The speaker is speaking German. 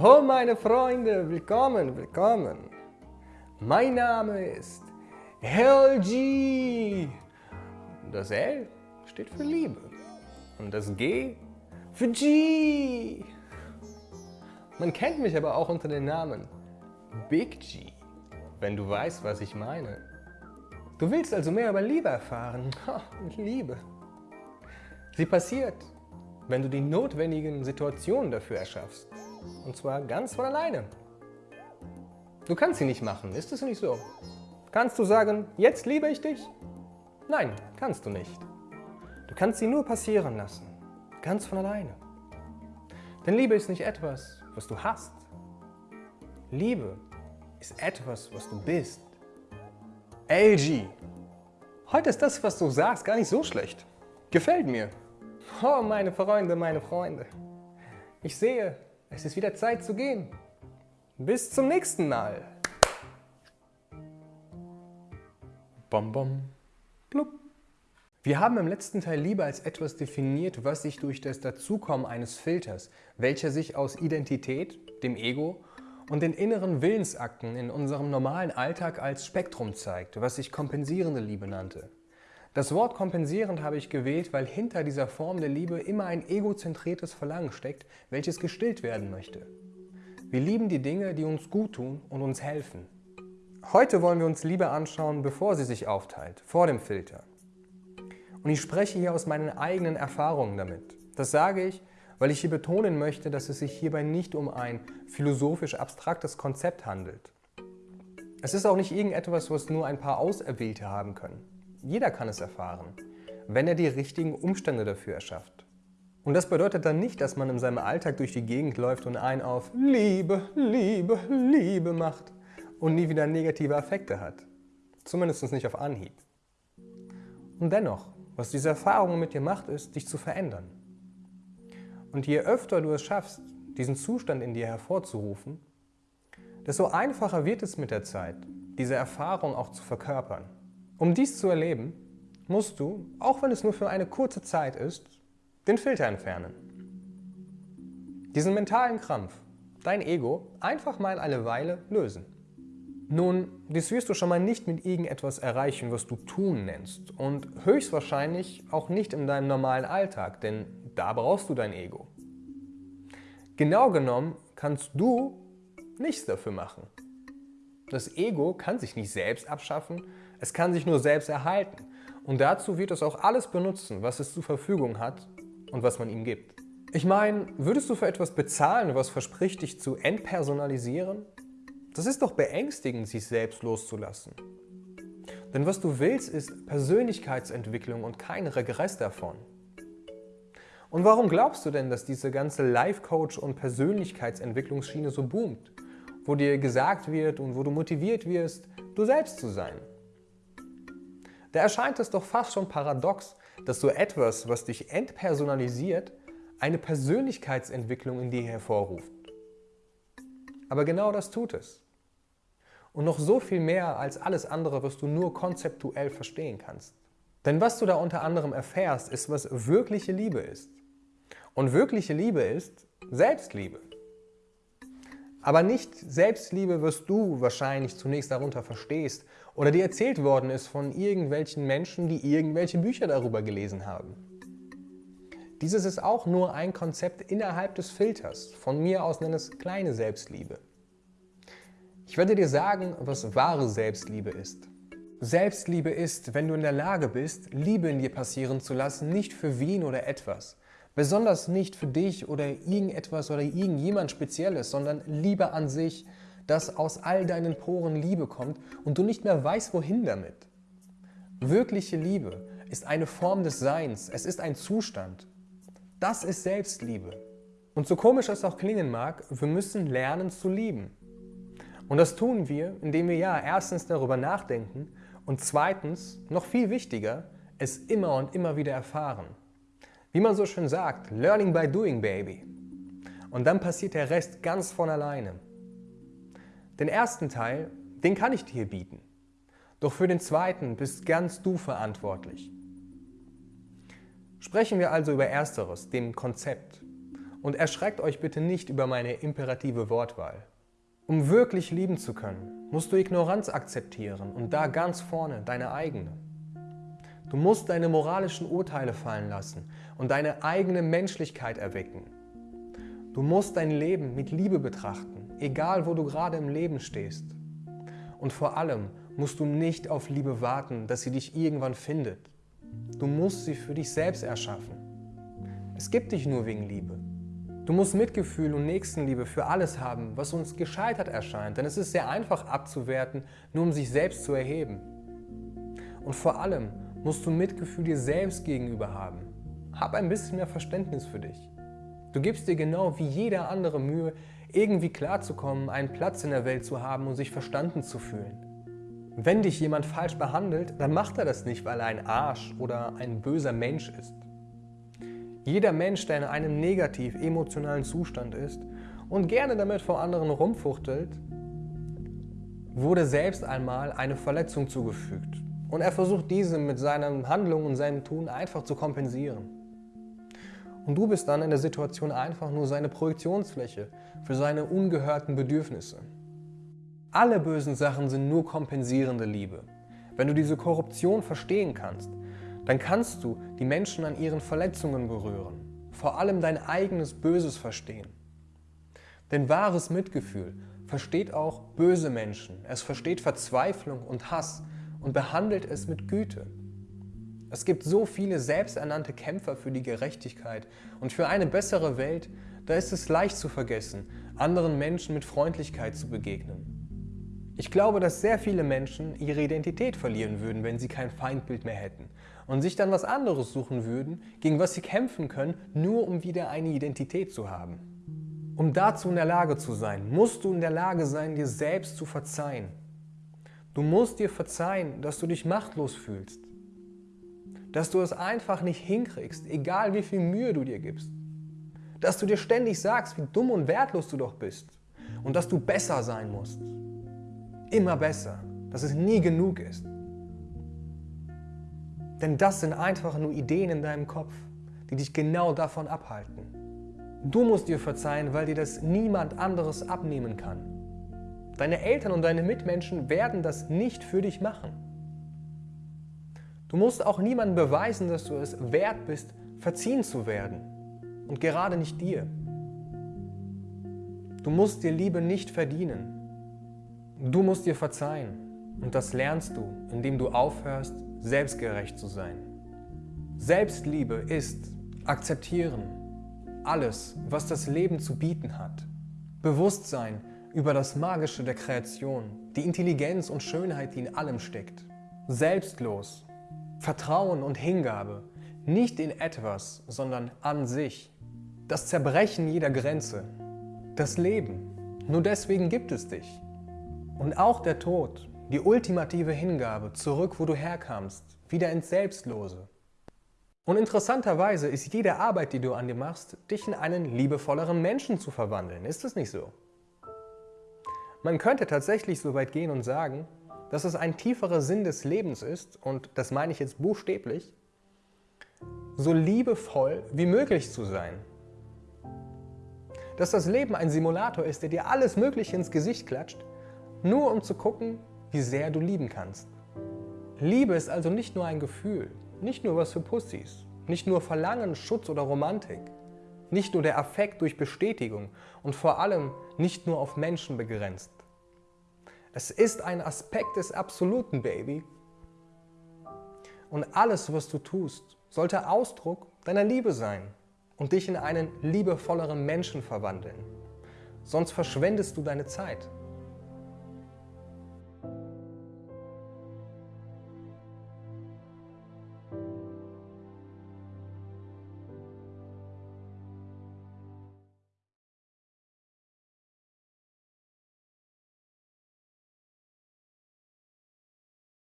Oh meine Freunde, willkommen, willkommen. Mein Name ist LG. Das L steht für Liebe und das G für G. Man kennt mich aber auch unter dem Namen Big G, wenn du weißt, was ich meine. Du willst also mehr über Liebe erfahren. Liebe. Sie passiert, wenn du die notwendigen Situationen dafür erschaffst. Und zwar ganz von alleine. Du kannst sie nicht machen, ist es nicht so? Kannst du sagen, jetzt liebe ich dich? Nein, kannst du nicht. Du kannst sie nur passieren lassen, ganz von alleine. Denn Liebe ist nicht etwas, was du hast. Liebe ist etwas, was du bist. LG. Heute ist das, was du sagst, gar nicht so schlecht. Gefällt mir. Oh, meine Freunde, meine Freunde. Ich sehe, es ist wieder Zeit zu gehen. Bis zum nächsten Mal. Bom, bom, blub. Wir haben im letzten Teil Liebe als etwas definiert, was sich durch das Dazukommen eines Filters, welcher sich aus Identität, dem Ego und den inneren Willensakten in unserem normalen Alltag als Spektrum zeigt, was ich kompensierende Liebe nannte. Das Wort kompensierend habe ich gewählt, weil hinter dieser Form der Liebe immer ein egozentriertes Verlangen steckt, welches gestillt werden möchte. Wir lieben die Dinge, die uns gut tun und uns helfen. Heute wollen wir uns Liebe anschauen, bevor sie sich aufteilt, vor dem Filter. Und ich spreche hier aus meinen eigenen Erfahrungen damit. Das sage ich, weil ich hier betonen möchte, dass es sich hierbei nicht um ein philosophisch abstraktes Konzept handelt. Es ist auch nicht irgendetwas, was nur ein paar Auserwählte haben können. Jeder kann es erfahren, wenn er die richtigen Umstände dafür erschafft. Und das bedeutet dann nicht, dass man in seinem Alltag durch die Gegend läuft und einen auf Liebe, Liebe, Liebe macht und nie wieder negative Affekte hat. Zumindest nicht auf Anhieb. Und dennoch, was diese Erfahrung mit dir macht, ist, dich zu verändern. Und je öfter du es schaffst, diesen Zustand in dir hervorzurufen, desto einfacher wird es mit der Zeit, diese Erfahrung auch zu verkörpern. Um dies zu erleben, musst du, auch wenn es nur für eine kurze Zeit ist, den Filter entfernen. Diesen mentalen Krampf, dein Ego, einfach mal eine Weile lösen. Nun, dies wirst du schon mal nicht mit irgendetwas erreichen, was du tun nennst und höchstwahrscheinlich auch nicht in deinem normalen Alltag, denn da brauchst du dein Ego. Genau genommen kannst du nichts dafür machen. Das Ego kann sich nicht selbst abschaffen, es kann sich nur selbst erhalten. Und dazu wird es auch alles benutzen, was es zur Verfügung hat und was man ihm gibt. Ich meine, würdest du für etwas bezahlen, was verspricht, dich zu entpersonalisieren? Das ist doch beängstigend, sich selbst loszulassen. Denn was du willst, ist Persönlichkeitsentwicklung und kein Regress davon. Und warum glaubst du denn, dass diese ganze Life-Coach- und Persönlichkeitsentwicklungsschiene so boomt? wo dir gesagt wird und wo du motiviert wirst, du selbst zu sein. Da erscheint es doch fast schon paradox, dass so etwas, was dich entpersonalisiert, eine Persönlichkeitsentwicklung in dir hervorruft. Aber genau das tut es. Und noch so viel mehr als alles andere, was du nur konzeptuell verstehen kannst. Denn was du da unter anderem erfährst, ist, was wirkliche Liebe ist. Und wirkliche Liebe ist Selbstliebe. Aber nicht Selbstliebe, was du wahrscheinlich zunächst darunter verstehst oder dir erzählt worden ist von irgendwelchen Menschen, die irgendwelche Bücher darüber gelesen haben. Dieses ist auch nur ein Konzept innerhalb des Filters. Von mir aus nenne es kleine Selbstliebe. Ich werde dir sagen, was wahre Selbstliebe ist. Selbstliebe ist, wenn du in der Lage bist, Liebe in dir passieren zu lassen, nicht für wen oder etwas, Besonders nicht für dich oder irgendetwas oder irgendjemand Spezielles, sondern Liebe an sich, dass aus all deinen Poren Liebe kommt und du nicht mehr weißt, wohin damit. Wirkliche Liebe ist eine Form des Seins, es ist ein Zustand. Das ist Selbstliebe. Und so komisch es auch klingen mag, wir müssen lernen zu lieben. Und das tun wir, indem wir ja erstens darüber nachdenken und zweitens, noch viel wichtiger, es immer und immer wieder erfahren. Wie man so schön sagt, learning by doing, baby. Und dann passiert der Rest ganz von alleine. Den ersten Teil, den kann ich dir bieten. Doch für den zweiten bist ganz du verantwortlich. Sprechen wir also über Ersteres, dem Konzept. Und erschreckt euch bitte nicht über meine imperative Wortwahl. Um wirklich lieben zu können, musst du Ignoranz akzeptieren und da ganz vorne deine eigene. Du musst deine moralischen Urteile fallen lassen und deine eigene Menschlichkeit erwecken. Du musst dein Leben mit Liebe betrachten, egal wo du gerade im Leben stehst. Und vor allem musst du nicht auf Liebe warten, dass sie dich irgendwann findet. Du musst sie für dich selbst erschaffen. Es gibt dich nur wegen Liebe. Du musst Mitgefühl und Nächstenliebe für alles haben, was uns gescheitert erscheint, denn es ist sehr einfach abzuwerten, nur um sich selbst zu erheben. Und vor allem musst du Mitgefühl dir selbst gegenüber haben. Hab ein bisschen mehr Verständnis für dich. Du gibst dir genau wie jeder andere Mühe, irgendwie klarzukommen, einen Platz in der Welt zu haben und sich verstanden zu fühlen. Wenn dich jemand falsch behandelt, dann macht er das nicht, weil er ein Arsch oder ein böser Mensch ist. Jeder Mensch, der in einem negativ emotionalen Zustand ist und gerne damit vor anderen rumfuchtelt, wurde selbst einmal eine Verletzung zugefügt. Und er versucht diese mit seinen Handlungen und seinem Tun einfach zu kompensieren. Und du bist dann in der Situation einfach nur seine Projektionsfläche für seine ungehörten Bedürfnisse. Alle bösen Sachen sind nur kompensierende Liebe. Wenn du diese Korruption verstehen kannst, dann kannst du die Menschen an ihren Verletzungen berühren, vor allem dein eigenes Böses verstehen. Denn wahres Mitgefühl versteht auch böse Menschen, es versteht Verzweiflung und Hass und behandelt es mit Güte. Es gibt so viele selbsternannte Kämpfer für die Gerechtigkeit und für eine bessere Welt, da ist es leicht zu vergessen, anderen Menschen mit Freundlichkeit zu begegnen. Ich glaube, dass sehr viele Menschen ihre Identität verlieren würden, wenn sie kein Feindbild mehr hätten und sich dann was anderes suchen würden, gegen was sie kämpfen können, nur um wieder eine Identität zu haben. Um dazu in der Lage zu sein, musst du in der Lage sein, dir selbst zu verzeihen. Du musst dir verzeihen, dass du dich machtlos fühlst dass du es einfach nicht hinkriegst, egal wie viel Mühe du dir gibst. Dass du dir ständig sagst, wie dumm und wertlos du doch bist und dass du besser sein musst. Immer besser, dass es nie genug ist. Denn das sind einfach nur Ideen in deinem Kopf, die dich genau davon abhalten. Du musst dir verzeihen, weil dir das niemand anderes abnehmen kann. Deine Eltern und deine Mitmenschen werden das nicht für dich machen. Du musst auch niemandem beweisen, dass du es wert bist, verziehen zu werden. Und gerade nicht dir. Du musst dir Liebe nicht verdienen. Du musst dir verzeihen. Und das lernst du, indem du aufhörst, selbstgerecht zu sein. Selbstliebe ist akzeptieren. Alles, was das Leben zu bieten hat. Bewusstsein über das Magische der Kreation, die Intelligenz und Schönheit, die in allem steckt. Selbstlos Vertrauen und Hingabe, nicht in etwas, sondern an sich. Das Zerbrechen jeder Grenze. Das Leben. Nur deswegen gibt es dich. Und auch der Tod, die ultimative Hingabe, zurück, wo du herkamst, wieder ins Selbstlose. Und interessanterweise ist jede Arbeit, die du an dir machst, dich in einen liebevolleren Menschen zu verwandeln. Ist es nicht so? Man könnte tatsächlich so weit gehen und sagen, dass es ein tieferer Sinn des Lebens ist, und das meine ich jetzt buchstäblich, so liebevoll wie möglich zu sein. Dass das Leben ein Simulator ist, der dir alles Mögliche ins Gesicht klatscht, nur um zu gucken, wie sehr du lieben kannst. Liebe ist also nicht nur ein Gefühl, nicht nur was für Pussys, nicht nur Verlangen, Schutz oder Romantik, nicht nur der Affekt durch Bestätigung und vor allem nicht nur auf Menschen begrenzt. Es ist ein Aspekt des Absoluten, Baby. Und alles, was du tust, sollte Ausdruck deiner Liebe sein und dich in einen liebevolleren Menschen verwandeln. Sonst verschwendest du deine Zeit.